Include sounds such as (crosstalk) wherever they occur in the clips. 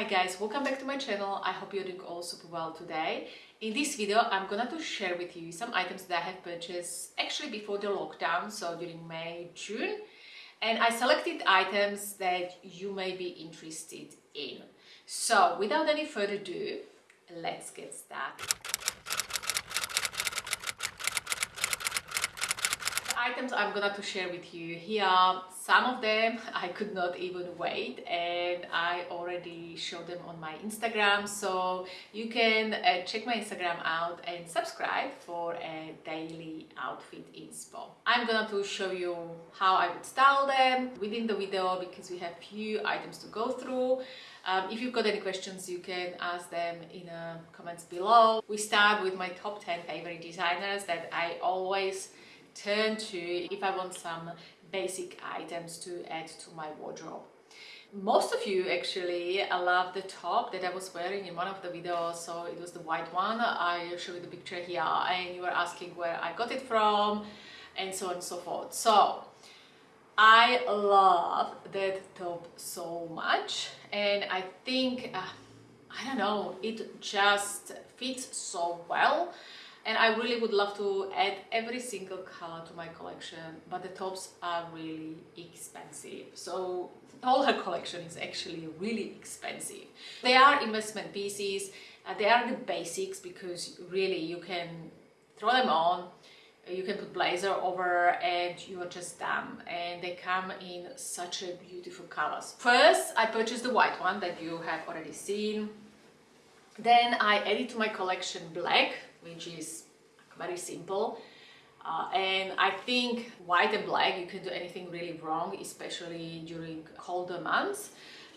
Hi guys, welcome back to my channel. I hope you're doing all super well today. In this video, I'm gonna to share with you some items that I have purchased actually before the lockdown, so during May, June. And I selected items that you may be interested in. So without any further ado, let's get started. Items I'm gonna to share with you here some of them I could not even wait and I already showed them on my Instagram so you can uh, check my Instagram out and subscribe for a daily outfit inspo. I'm gonna to show you how I would style them within the video because we have few items to go through um, if you've got any questions, you can ask them in the uh, comments below. We start with my top 10 favorite designers that I always turn to if I want some basic items to add to my wardrobe. Most of you actually love the top that I was wearing in one of the videos. So it was the white one. I show you the picture here and you were asking where I got it from and so on and so forth. So I love that top so much and I think uh, I don't know it just fits so well and I really would love to add every single color to my collection but the tops are really expensive. So all her collection is actually really expensive. They are investment pieces. Uh, they are the basics because really you can throw them on you can put blazer over and you are just done and they come in such a beautiful colors. First i purchased the white one that you have already seen. Then i added to my collection black which is very simple. Uh, and I think white and black, you can do anything really wrong, especially during colder months.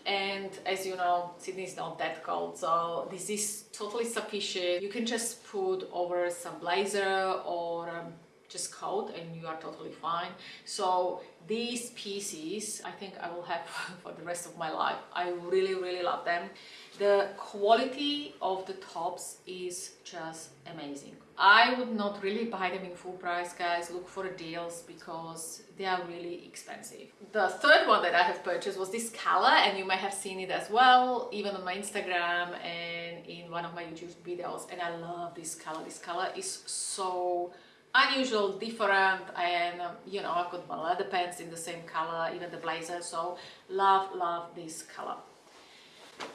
And as you know, Sydney is not that cold, so this is totally sufficient. You can just put over some blazer or um, just coat and you are totally fine. So these pieces, I think I will have (laughs) for the rest of my life. I really, really love them. The quality of the tops is just amazing. I would not really buy them in full price, guys. Look for deals because they are really expensive. The third one that I have purchased was this color and you may have seen it as well, even on my Instagram and in one of my YouTube videos. And I love this color. This color is so unusual, different and um, you know, I've got my leather pants in the same color, even the blazer. So love, love this color.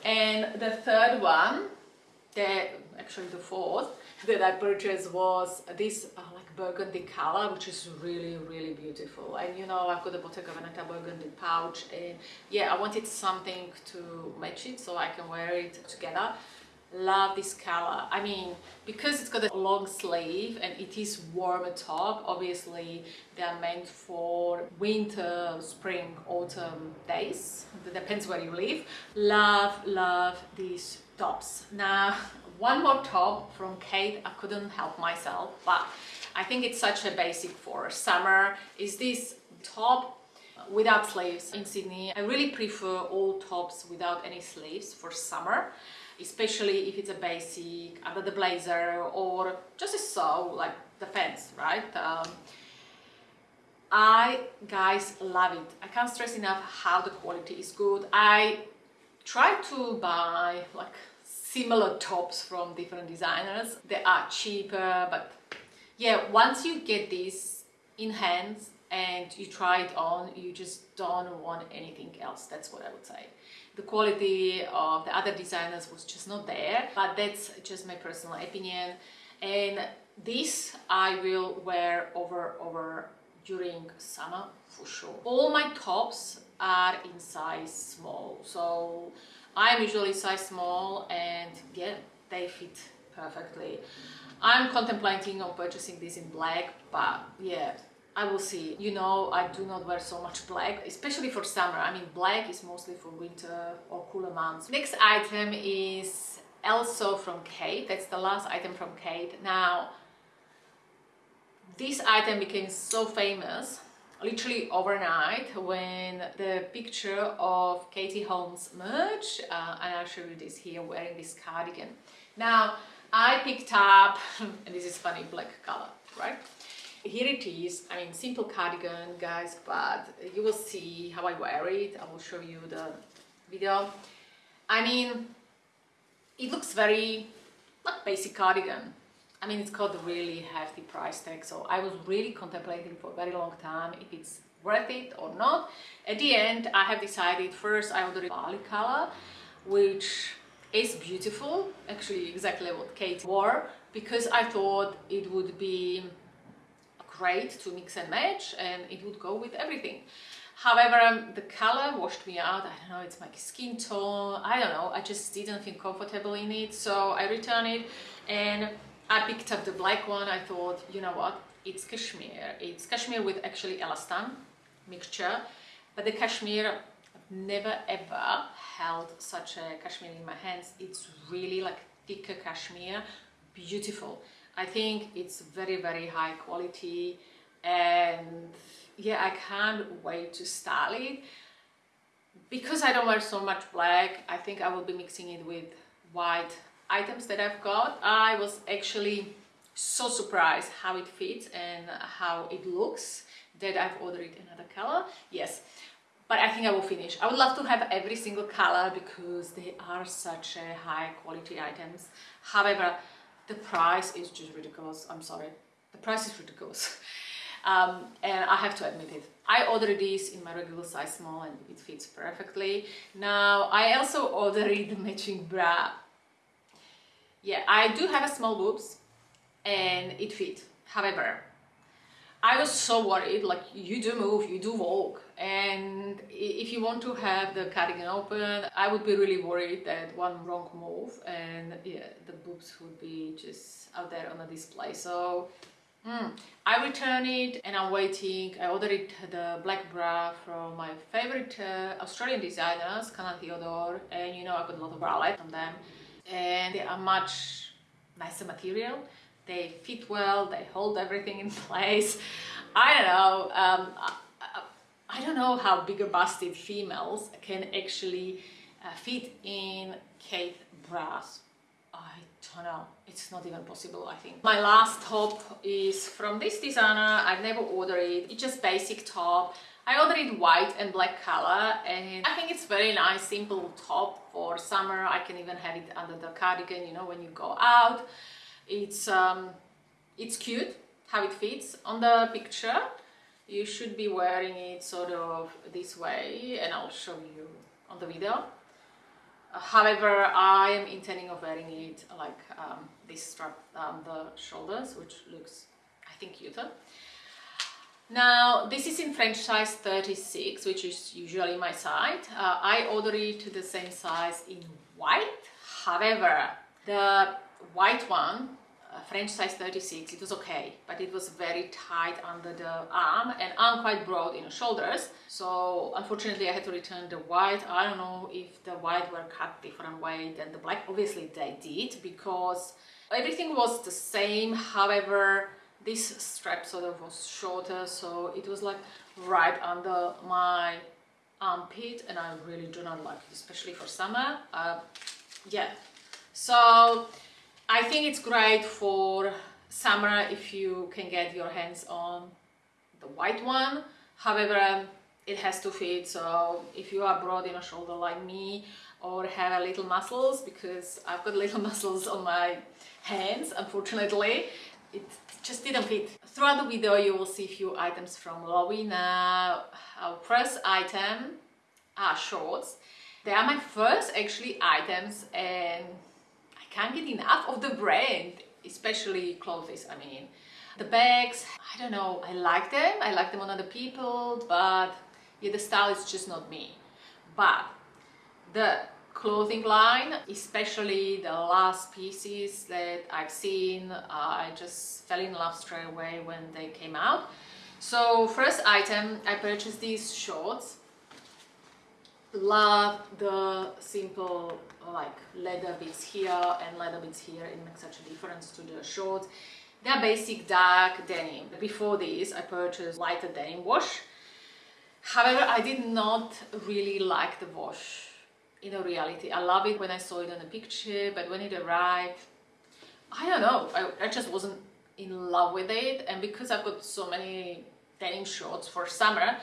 And the third one, actually the fourth, that I purchased was this uh, like burgundy color which is really really beautiful. And you know I've got the Bottega Veneta burgundy pouch and yeah I wanted something to match it so I can wear it together love this color. I mean because it's got a long sleeve and it is warmer top obviously they are meant for winter spring autumn days. It depends where you live. Love love these tops. Now one more top from Khaite. I couldn't help myself but I think it's such a basic for summer is this top without sleeves in Sydney. I really prefer all tops without any sleeves for summer especially if it's a basic under the blazer or just a sew like the fence right um, I guys love it I can't stress enough how the quality is good I try to buy like similar tops from different designers. They are cheaper, but yeah, once you get this in hands and you try it on, you just don't want anything else. That's what I would say. The quality of the other designers was just not there, but that's just my personal opinion. And this I will wear over over during summer for sure. All my tops are in size small, so I'm usually size small and yeah, they fit perfectly. I'm contemplating on purchasing this in black, but yeah, I will see. You know, I do not wear so much black, especially for summer. I mean, black is mostly for winter or cooler months. Next item is also from Khaite. That's the last item from Khaite. Now, this item became so famous literally overnight when the picture of Katie Holmes merged uh, and I'll show you this here wearing this cardigan. Now I picked up, (laughs) and this is funny, black color, right? Here it is, I mean simple cardigan guys, but you will see how I wear it. I will show you the video. I mean, it looks very like basic cardigan. I mean, it's got a really hefty price tag, so I was really contemplating for a very long time if it's worth it or not. At the end, I have decided first I ordered Bali color, which is beautiful, actually exactly what Kate wore, because I thought it would be great to mix and match and it would go with everything. However, um, the color washed me out. I don't know, it's my skin tone. I don't know. I just didn't feel comfortable in it. So I returned it and I picked up the black one. I thought, you know what? It's cashmere. It's cashmere with actually elastan mixture. But the cashmere, I've never ever held such a cashmere in my hands. It's really like thicker cashmere. Beautiful. I think it's very, very high quality and yeah, I can't wait to style it. Because I don't wear so much black, I think I will be mixing it with white items that I've got. I was actually so surprised how it fits and how it looks that I've ordered another color. Yes, but I think I will finish. I would love to have every single color because they are such a high quality items. However, the price is just ridiculous. I'm sorry. The price is ridiculous. (laughs) Um, and I have to admit it. I ordered this in my regular size small and it fits perfectly. Now, I also ordered the (laughs) matching bra. Yeah, I do have a small boobs and it fit. However, I was so worried, like you do move, you do walk and if you want to have the cardigan open, I would be really worried that one wrong move and yeah, the boobs would be just out there on the display. So mm, I returned it and I'm waiting. I ordered the black bra from my favorite uh, Australian designers, Canan Theodore, and you know I got a lot of bralette from them and they are much nicer material they fit well, they hold everything in (laughs) place. I don't know, um, I, don't know how bigger busted females can actually uh, fit in Khaite bras. I don't know, it's not even possible I think. My last top is from this designer, I've never ordered it, it's just basic top. I ordered it white and black color and I think it's very nice simple top for summer I can even have it under the cardigan you know when you go out it's um, it's cute how it fits on the picture you should be wearing it sort of this way and I'll show you on the video. Uh, however I am intending of wearing it like um, this strap on the shoulders which looks I think cuter. Now this is in French size 36 which is usually my size. Uh, I ordered it to the same size in white. However the white one French size 36, it was okay, but it was very tight under the arm and I'm quite broad in the shoulders. So unfortunately I had to return the white. I don't know if the white were cut different way than the black. Obviously they did because everything was the same. However, this strap sort of was shorter, so it was like right under my armpit and I really do not like it, especially for summer. Uh, yeah, so I think it's great for summer if you can get your hands on the white one. However, um, it has to fit. So if you are broad in a shoulder like me or have a little muscles, because I've got little (laughs) muscles on my hands, unfortunately, it just didn't fit. Throughout the video, you will see a few items from Loewe. Our first item are shorts. They are my first actually items and can't get enough of the brand, especially clothes, I mean. The bags, I don't know, I like them, I like them on other people, but yeah, the style is just not me. But the clothing line, especially the last pieces that I've seen, I just fell in love straight away when they came out. So first item, I purchased these shorts. Love the simple like leather bits here and leather bits here. It makes such a difference to the shorts. They're basic dark denim. Before this i purchased lighter denim wash. However i did not really like the wash in reality. I love it when i saw it in the picture but when it arrived i don't know. I, I just wasn't in love with it. And because i've got so many denim shorts for summer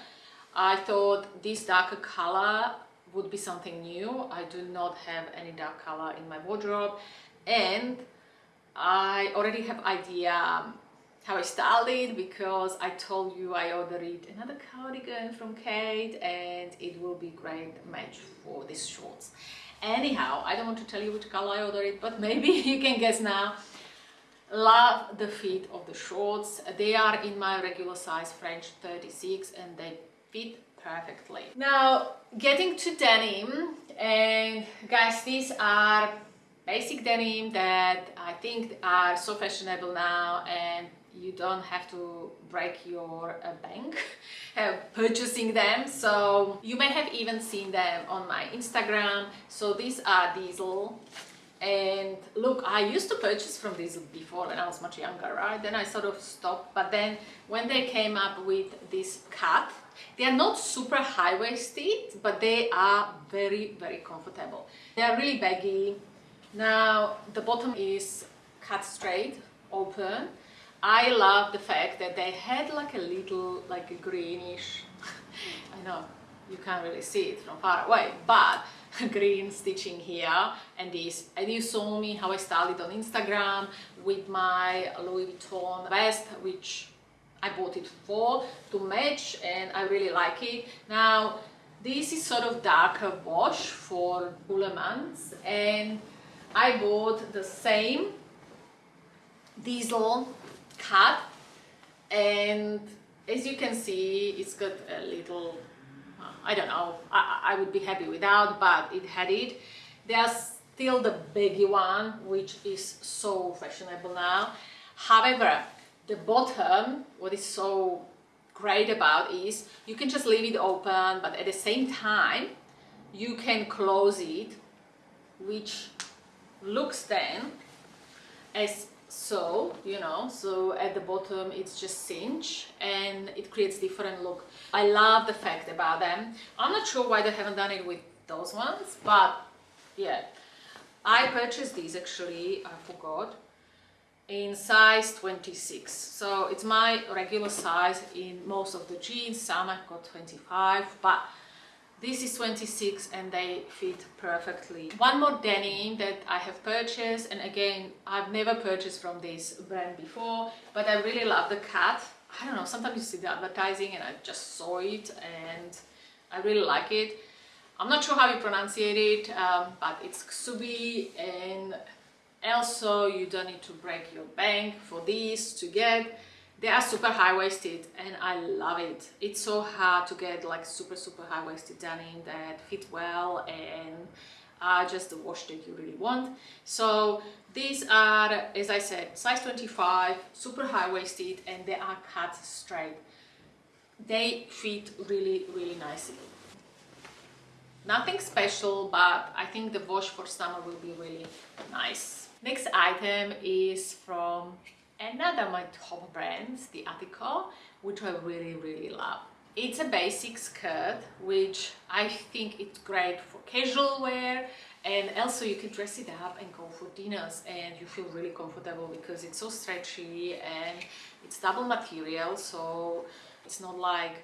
i thought this darker color would be something new. I do not have any dark color in my wardrobe and I already have idea um, how I styled it because I told you I ordered another cardigan from Khaite and it will be great match for these shorts. Anyhow, I don't want to tell you which color I ordered but (laughs) maybe you can guess now. Love the fit of the shorts. They are in my regular size French 36 and they fit perfectly. Now getting to denim and guys these are basic denim that I think are so fashionable now and you don't have to break your uh, bank (laughs) purchasing them. So you may have even seen them on my Instagram. So these are Diesel. And look I used to purchase from Diesel before when I was much younger right? Then I sort of stopped. But then when they came up with this cut they are not super high-waisted but they are very very comfortable. They are really baggy. Now the bottom is cut straight, open. I love the fact that they had like a little like a greenish, (laughs) I know you can't really see it from far away, but (laughs) green stitching here and this. And you saw me how I styled it on Instagram with my Louis Vuitton vest which I bought it for to match and I really like it. Now this is sort of darker wash for Bullemans and I bought the same diesel cut and as you can see it's got a little I don't know I, I would be happy without but it had it. There's still the baggy one which is so fashionable now. However the bottom what is so great about is you can just leave it open but at the same time you can close it which looks then as so you know so at the bottom it's just cinch and it creates different look. I love the fact about them. I'm not sure why they haven't done it with those ones but yeah. I purchased these actually i forgot in size 26 so it's my regular size in most of the jeans some i've got 25 but this is 26 and they fit perfectly. One more denim that I have purchased and again I've never purchased from this brand before but I really love the cut. I don't know sometimes you see the advertising and I just saw it and I really like it. I'm not sure how you pronounce it um, but it's Ksubi and also you don't need to break your bank for this to get they are super high-waisted and I love it. It's so hard to get like super super high-waisted denim that fit well and are just the wash that you really want. So these are, as I said, size 25, super high-waisted and they are cut straight. They fit really really nicely. Nothing special but I think the wash for summer will be really nice. Next item is from Another of my top brands, the Attico, which I really, really love. It's a basic skirt, which I think it's great for casual wear and also you can dress it up and go for dinners and you feel really comfortable because it's so stretchy and it's double material so it's not like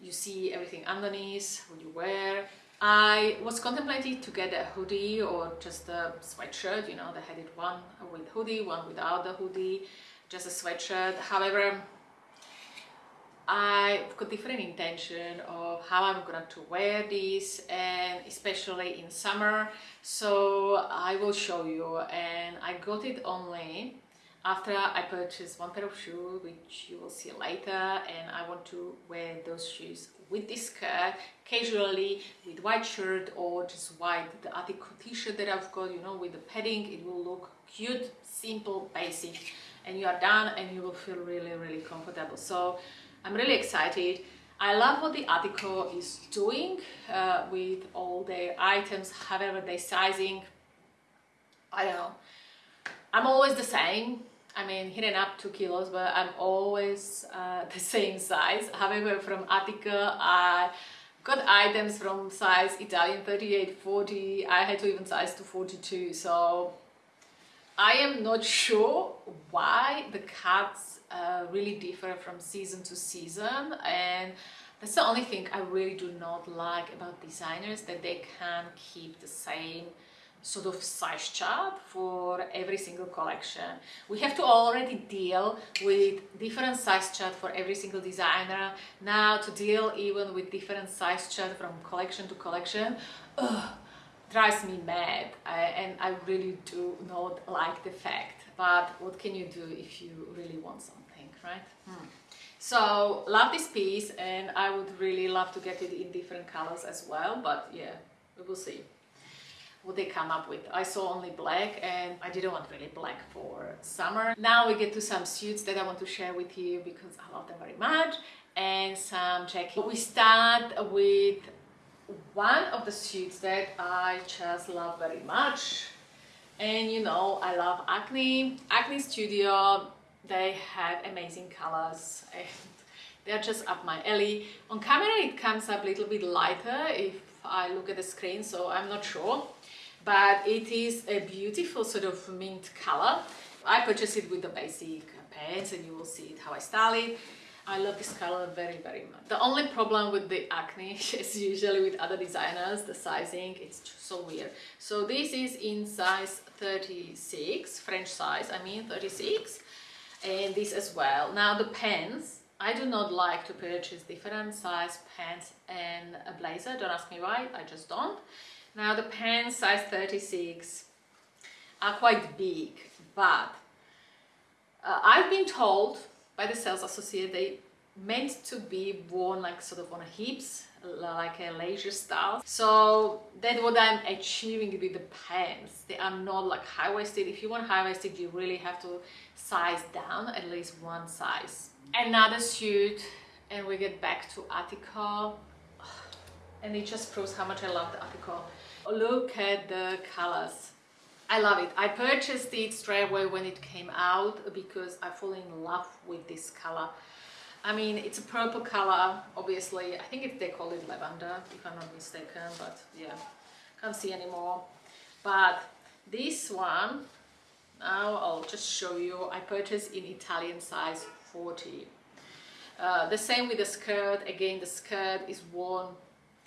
you see everything underneath what you wear I was contemplating to get a hoodie or just a sweatshirt, you know, they had it one with hoodie, one without the hoodie, just a sweatshirt. However, I've got different intention of how I'm going to wear this and especially in summer. So I will show you and I got it only after I purchased one pair of shoes which you will see later and I want to wear those shoes with this skirt casually with white shirt or just white the Attico t-shirt that I've got you know with the padding it will look cute simple basic. And you are done and you will feel really really comfortable. So I'm really excited. I love what the Attico is doing uh, with all their items however their sizing. I don't know. I'm always the same I mean, hitting up two kilos, but I'm always uh, (laughs) the same size. However, from Attico, I got items from size Italian 38, 40. I had to even size to 42. So I am not sure why the cuts uh, really differ from season to season. And That's the only thing I really do not like about designers, that they can't keep the same sort of size chart for every single collection. We have to already deal with different size chart for every single designer. Now to deal even with different size chart from collection to collection, ugh, drives me mad I, and I really do not like the fact. But what can you do if you really want something, right? Hmm. So love this piece and I would really love to get it in different colors as well, but yeah, we will see what they come up with. I saw only black and I didn't want really black for summer. Now we get to some suits that I want to share with you because I love them very much and some jackets. We start with one of the suits that I just love very much and you know I love Acne. Acne Studio, they have amazing colors and (laughs) they're just up my alley. On camera it comes up a little bit lighter if I look at the screen so I'm not sure but it is a beautiful sort of mint color. I purchased it with the basic pants and you will see it how I style it. I love this color very very much. The only problem with the acne (laughs) is usually with other designers, the sizing, it's so weird. So this is in size 36, French size, I mean 36 and this as well. Now the pants, I do not like to purchase different size pants and a blazer, don't ask me why, I just don't. Now the pants size 36 are quite big, but uh, I've been told by the sales associate they meant to be worn like sort of on hips like a leisure style. So that's what i'm achieving with the pants they are not like high-waisted. If you want high-waisted you really have to size down at least one size. Another suit and we get back to Attico and it just proves how much i love the Attico Look at the colors. I love it. I purchased it straight away when it came out because I fall in love with this color. I mean, it's a purple color, obviously. I think it, they call it lavender, if I'm not mistaken, but yeah, can't see anymore. But this one, now I'll just show you. I purchased in Italian size 40. Uh, the same with the skirt. Again, the skirt is worn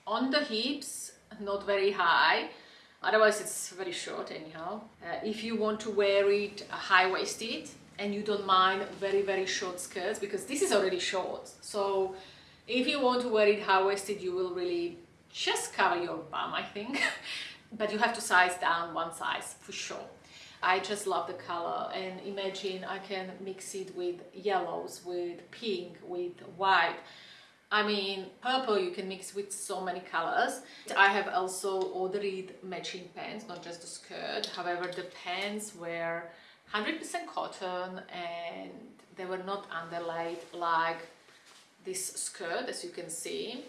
on the hips not very high. Otherwise it's very short anyhow. Uh, if you want to wear it high-waisted and you don't mind very very short skirts because this is already short. So if you want to wear it high-waisted you will really just cover your bum I think. (laughs) But you have to size down one size for sure. I just love the color and imagine I can mix it with yellows with pink with white I mean, purple you can mix with so many colors. I have also ordered matching pants, not just the skirt. However, the pants were 100% cotton and they were not underlaid like this skirt, as you can see.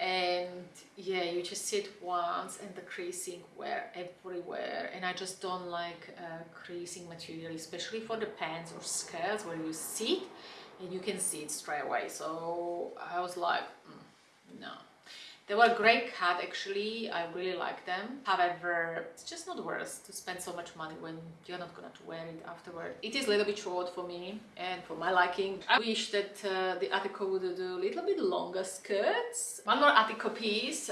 And yeah, you just sit once and the creasing were everywhere. And I just don't like uh, creasing material, especially for the pants or skirts where you sit and you can see it straight away. So I was like mm, no. They were a great cut actually. I really like them. However it's just not worth to spend so much money when you're not gonna wear it afterward. It is a little bit short for me and for my liking. I wish that uh, the Attico would do a little bit longer skirts. One more Attico piece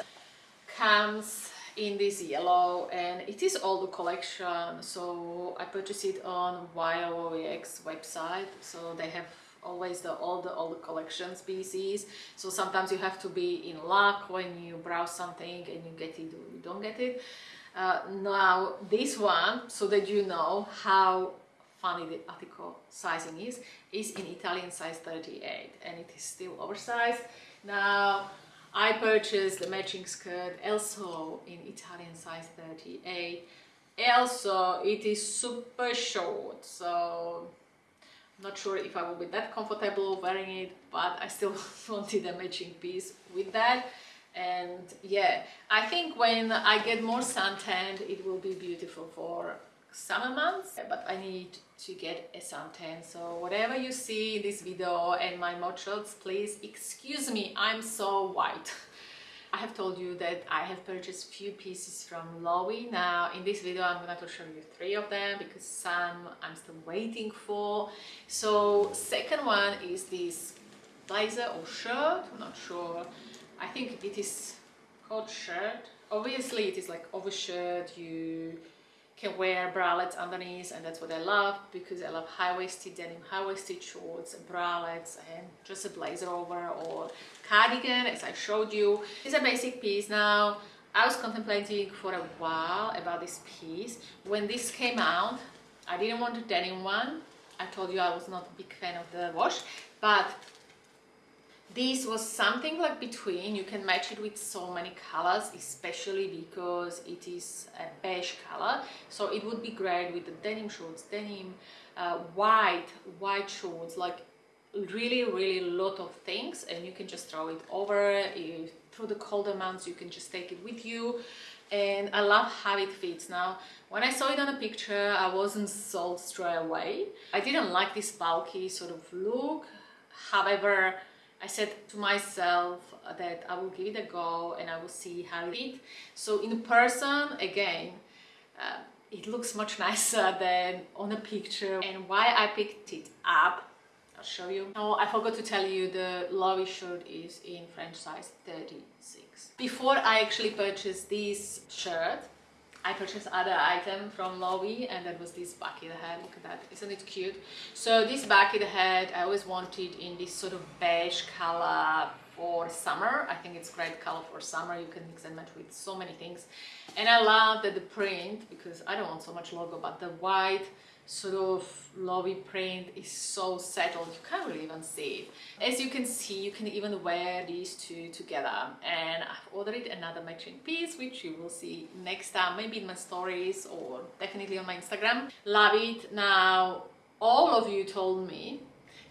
comes in this yellow and it is all the collection. So I purchased it on YOOX website. So they have always the all the the collection species so sometimes you have to be in luck when you browse something and you get it or you don't get it. Uh, now this one so that you know how funny the Attico sizing is is in Italian size 38 and it is still oversized. Now I purchased the matching skirt also in Italian size 38 also it is super short so not sure if I will be that comfortable wearing it but I still (laughs) wanted a matching piece with that. And yeah I think when I get more suntanned it will be beautiful for summer months but I need to get a suntan so whatever you see in this video and my mod shots please excuse me I'm so white (laughs) I have told you that I have purchased few pieces from Loewe. Now in this video I'm going to show you three of them because some I'm still waiting for. So second one is this blazer or shirt I'm not sure I think it is called shirt obviously it is like over shirt you can wear bralettes underneath and that's what I love because I love high-waisted denim, high-waisted shorts, bralettes and just a blazer over or cardigan as I showed you. It's a basic piece now. I was contemplating for a while about this piece. When this came out, I didn't want a denim one. I told you I was not a big fan of the wash, but this was something like between you can match it with so many colors especially because it is a beige color. So it would be great with the denim shorts denim uh, white white shorts like really really lot of things and you can just throw it over if, through the colder months you can just take it with you. And I love how it fits. Now when I saw it on a picture I wasn't sold straight away. I didn't like this bulky sort of look. However I said to myself that I will give it a go and I will see how it is. So in person, again, uh, it looks much (laughs) nicer than on a picture. And why I picked it up, I'll show you. Oh, I forgot to tell you the Loewe shirt is in French size 36. Before I actually purchased this shirt, I purchased other item from Loewe and that was this bucket hat. Look at that, isn't it cute? So this bucket hat I always wanted in this sort of beige color for summer. I think it's great color for summer. You can mix and match with so many things. And I love that the print, because I don't want so much logo, but the white sort of Loewe print is so settled you can't really even see it. As you can see you can even wear these two together. And I've ordered another matching piece which you will see next time maybe in my stories or definitely on my Instagram. Love it. Now all of you told me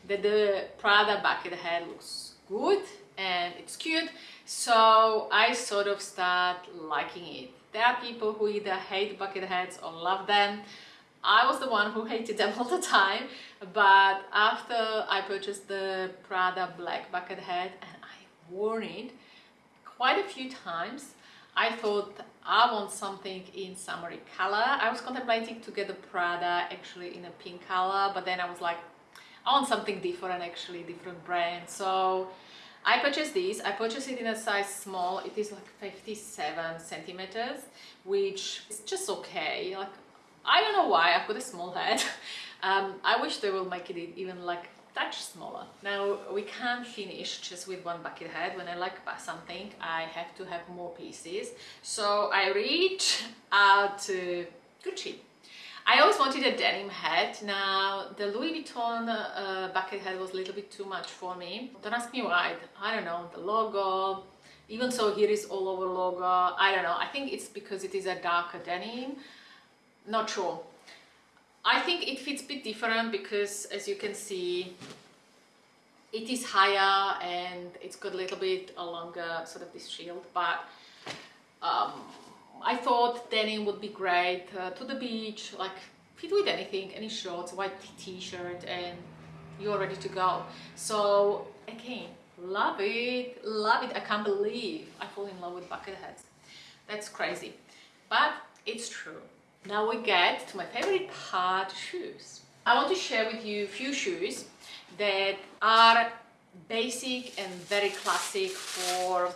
that the Prada bucket hat looks good and it's cute. So I sort of start liking it. There are people who either hate bucket hats or love them I was the one who hated them (laughs) all the time but after I purchased the Prada black bucket hat and I wore it quite a few times I thought I want something in summery color I was contemplating to get the Prada actually in a pink color but then I was like I want something different actually different brand so I purchased this. I purchased it in a size small. It is like 57 centimeters, which is just okay. Like I don't know why I've got a small head. (laughs) Um, I wish they will make it even like touch smaller. Now we can't finish just with one bucket head. When I like something, I have to have more pieces. So I reach out to Gucci. I always wanted a denim head. Now the Louis Vuitton uh, bucket head was a little bit too much for me. Don't ask me why. I don't know. The logo. Even so, here is all over logo. I don't know. I think it's because it is a darker denim not sure. I think it fits a bit different because as you can see it is higher and it's got a little bit a longer sort of this shield but um, I thought denim would be great uh, to the beach like fit with anything any shorts white t-shirt and you're ready to go. So again love it love it. I can't believe I fall in love with bucket hats that's crazy. But it's true now we get to my favorite part, shoes. I want to share with you a few shoes that are basic and very classic for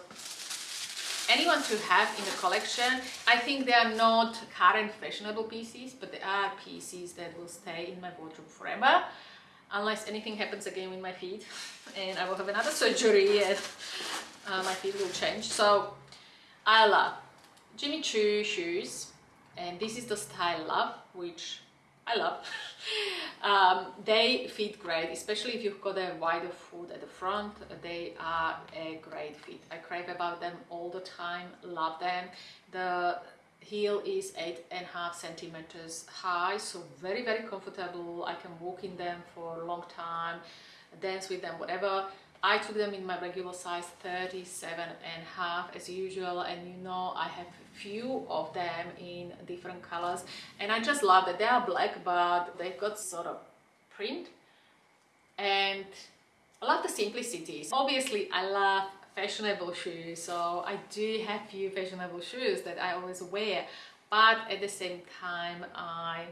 anyone to have in the collection. I think they are not current fashionable pieces, but they are pieces that will stay in my wardrobe forever unless anything happens again with my feet (laughs) and I will have another surgery and uh, my feet will change. So I love Jimmy Choo shoes and this is the style love which I love. (laughs) Um, they fit great especially if you've got a wider foot at the front they are a great fit. I crave about them all the time love them. The heel is eight and a half centimeters high so very very comfortable. I can walk in them for a long time dance with them whatever I took them in my regular size 37 and half as usual and you know I have a few of them in different colors and I just love that they are black but they've got sort of print and I love the simplicity. Obviously I love fashionable shoes so I do have few fashionable shoes that I always wear but at the same time I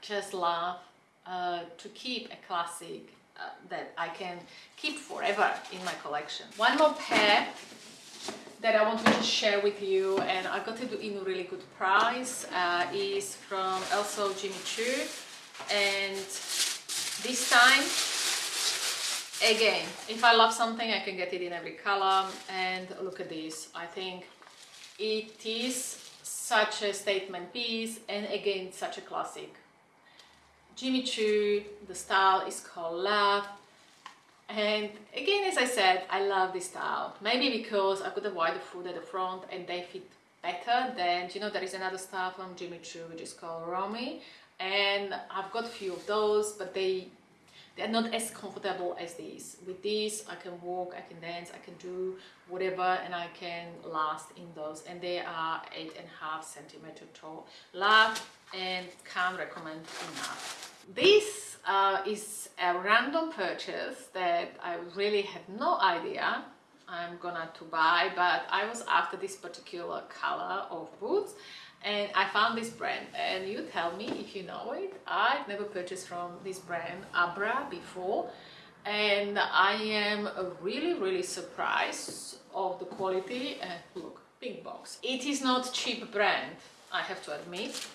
just love uh, to keep a classic uh, that I can keep forever in my collection. One more pair that I wanted to share with you and I got it in a really good price uh, is from also Jimmy Choo. And this time again if I love something I can get it in every color. And look at this. I think it is such a statement piece and again such a classic Jimmy Choo the style is called Love. And again as I said I love this style. Maybe because I've got a wider foot at the front and they fit better than you know there is another style from Jimmy Choo which is called Romy. And I've got a few of those but they they're not as comfortable as these. With these I can walk I can dance I can do whatever and I can last in those. And they are eight and a half centimeter tall. Love and can't recommend enough. This uh, is a random purchase that I really had no idea I'm gonna to buy but I was after this particular color of boots and I found this brand. And you tell me if you know it. I've never purchased from this brand Abra before and I am really really surprised of the quality. And look big box. It is not cheap brand I have to admit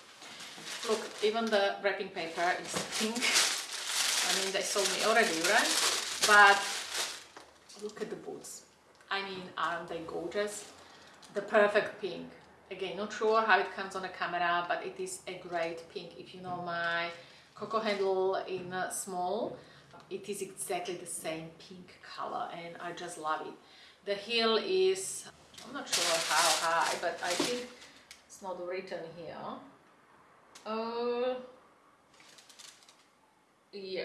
look even the wrapping paper is pink. I mean they sold me already right? But look at the boots. I mean aren't they gorgeous? The perfect pink. Again not sure how it comes on the camera but it is a great pink. If you know my coco handle in uh, small it is exactly the same pink color and I just love it. The heel is I'm not sure how high but I think it's not written here uh yeah.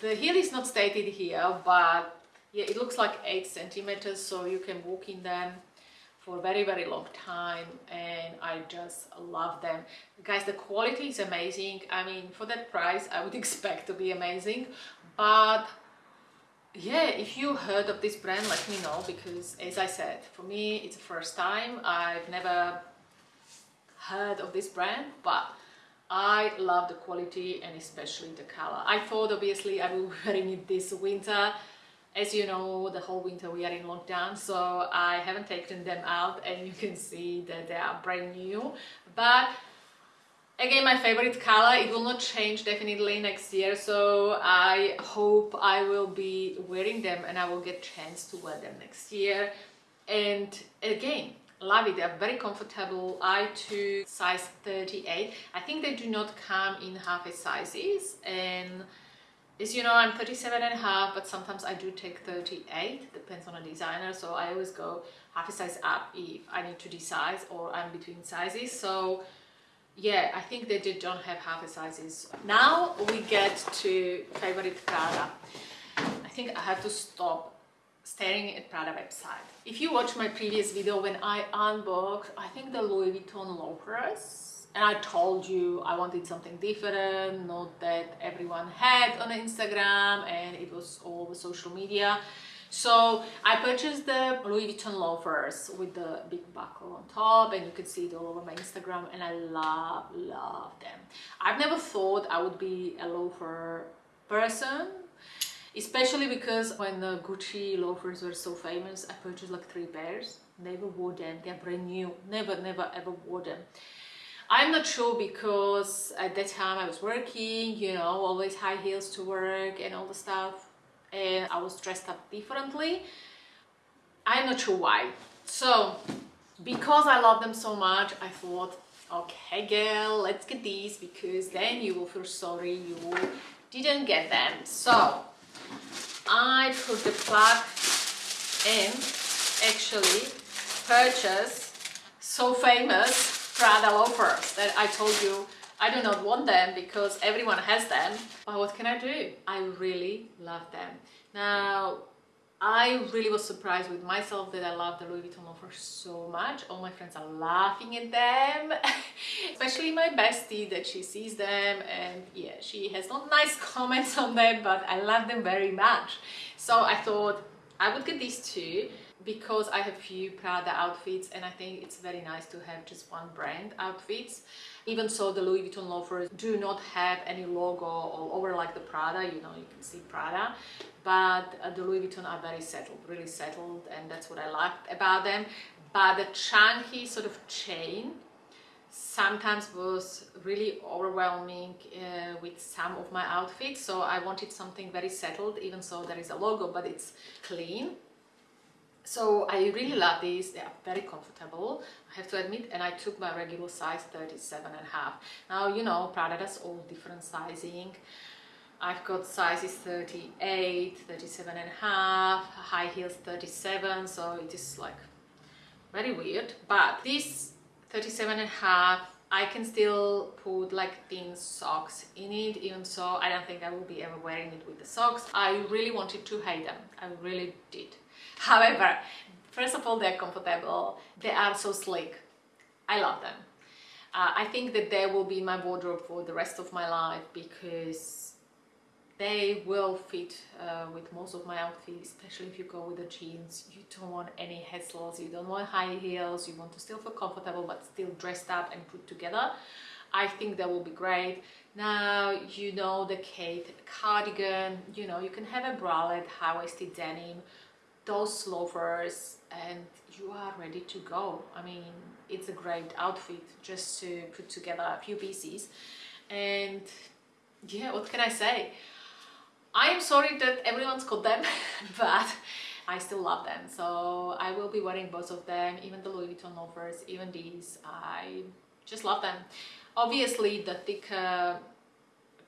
the heel is not stated here but yeah it looks like eight centimeters so you can walk in them for a very very long time and I just love them. Guys the quality is amazing. I mean for that price I would (laughs) expect to be amazing but yeah if you heard of this brand let me know because as I said for me it's the first time. I've never heard of this brand but I love the quality and especially the color. I thought obviously I will (laughs) be wearing it this winter. As you know the whole winter we are in lockdown so I haven't taken them out and you can see that they are brand new. But again my favorite color it will not change definitely next year so I hope I will be wearing them and I will get chance to wear them next year. And again love it they're very comfortable i took size 38 i think they do not come in half a sizes and as you know, I'm 37 and a half, but sometimes I do take 38, depends on a designer. So I always go half a size up if I need to decide or I'm between sizes. So yeah, I think they did don't have half a sizes. Now we get to favorite Prada. I think I have to stop staring at Prada website. If you watch my previous video when I unboxed, I think the Louis Vuitton loafers, and I told you I wanted something different, not that everyone had on Instagram and it was all the social media. So I purchased the Louis Vuitton loafers with the big buckle on top and you can see it all over my Instagram and I love, love them. I've never thought I would be a loafer person especially because when the Gucci loafers were so famous I purchased like three pairs never wore them they're brand new never never ever wore them I'm not sure because at that time I was working, you know, always high heels to work and all the stuff. And I was dressed up differently. I'm not sure why. So, because I love them so much, I thought, okay girl, let's get these because then you will feel sorry you didn't get them. So, I put the plug in, actually purchase so famous Prada loafers that I told you I do not want them because everyone has them. But what can I do? I really love them. Now, I really was surprised with myself that I love the Louis Vuitton loafers so much. All my friends are laughing at them, (laughs) especially my bestie that she sees them and yeah, she has not nice (laughs) comments on them, but I love them very much. So I thought I would get these two because I have few Prada outfits and I think it's very nice to have just one brand outfits. Even so, the Louis Vuitton loafers do not have any logo all over like the Prada, you know, you can see Prada. But uh, the Louis Vuitton are very settled, really settled and that's what I liked about them. But the chunky sort of chain sometimes was really overwhelming uh, with some of my outfits so I wanted something very settled even so there is a logo but it's clean so I really love these. They are very comfortable I have to admit and I took my regular size 37 and a half. Now you know Prada does all different sizing. I've got sizes 38 37 and a half high heels 37 so it is like very weird. But this 37 and a half I can still put like thin socks in it even so I don't think I will be ever wearing it with the socks. I really wanted to hate them. I really did however first of all they're comfortable. They are so sleek. I love them. Uh, I think that they will be in my wardrobe for the rest of my life because they will fit uh, with most of my outfits especially if you go with the jeans. You don't want any hassles. You don't want high heels. You want to still feel comfortable but still dressed up and put together. I think that will be great. Now you know the Khaite cardigan. You know you can have a bralette high-waisted denim those loafers and you are ready to go I mean it's a great outfit just to put together a few pieces and yeah what can I say I am sorry that everyone's got them, (laughs) but I still love them. So I will be wearing both of them, even the Louis Vuitton loafers, even these. I just love them. Obviously, the thicker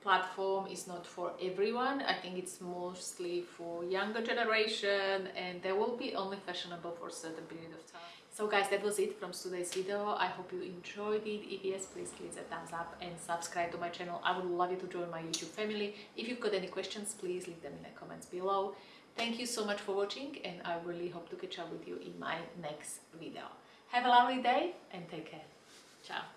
platform is not for everyone. I think it's mostly for younger generation and they will be only fashionable for a certain period of time. So guys, that was it from today's video. I hope you enjoyed it. If yes, please give it a thumbs up and subscribe to my channel. I would love you to join my YouTube family. If you've got any questions, please leave them in the comments below. Thank you so much for watching and I really hope to catch up with you in my next video. Have a lovely day and take care.